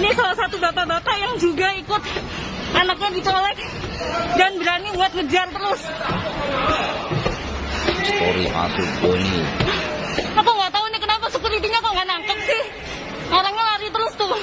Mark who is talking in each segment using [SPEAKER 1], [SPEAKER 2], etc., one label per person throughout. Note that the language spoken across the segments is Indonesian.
[SPEAKER 1] Ini salah satu bapak-bapak yang juga ikut anaknya dicolek dan berani buat ngejar terus.
[SPEAKER 2] Story masuk Doni.
[SPEAKER 1] Aku nggak tahu ini kenapa security-nya kok nggak nangkep sih. Orangnya lari terus tuh.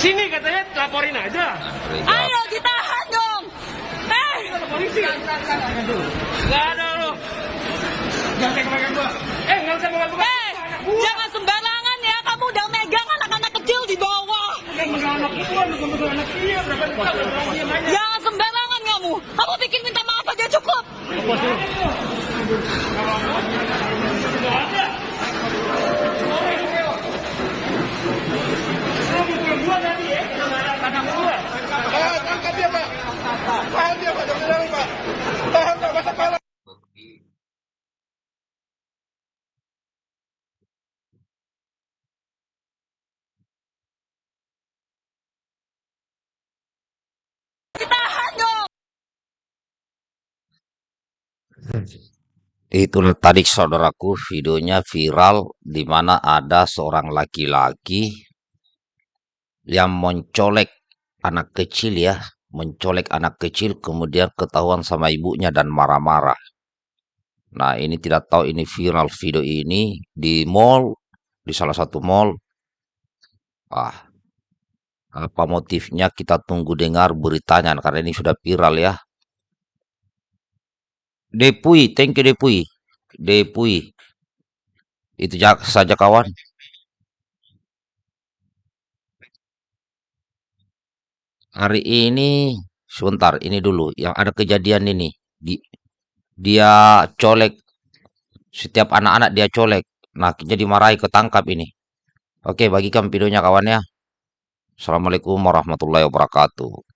[SPEAKER 3] Sini katanya laporin aja.
[SPEAKER 1] Ayo ditahan dong. Eh,
[SPEAKER 3] Polisi. Gak ada lo. Jangan pegang gua. Eh, nggak usah pegang gua.
[SPEAKER 1] eh, jangan sembarangan ya. Kamu udah megang anak-anak kecil di bawah.
[SPEAKER 3] Pegang anak itu, bukan pegang anak dia. Berapa?
[SPEAKER 1] Jangan sembarangan kamu. Kamu bikin minta maaf aja cukup.
[SPEAKER 3] Lo mukul gua tadi ya. Anak gua.
[SPEAKER 4] Pak, angkat dia, Pak. Tahan dia, Pak. Jangan jalan, Pak. Tahan, Pak. Masa kepala.
[SPEAKER 1] Ditahan dong.
[SPEAKER 2] Itu tadi saudaraku videonya viral di mana ada seorang laki-laki yang mencolek anak kecil ya, mencolek anak kecil kemudian ketahuan sama ibunya dan marah-marah. Nah, ini tidak tahu ini viral video ini di mall, di salah satu mall. Ah, apa motifnya kita tunggu dengar beritanya karena ini sudah viral ya. Depui, thank you Depui. Depui. Itu ja- saja kawan. Hari ini, sebentar, ini dulu. Yang ada kejadian ini. Di, dia colek, setiap anak-anak dia colek. Nah, jadi dimarahi ketangkap ini. Oke, bagikan videonya kawan ya. Assalamualaikum warahmatullahi wabarakatuh.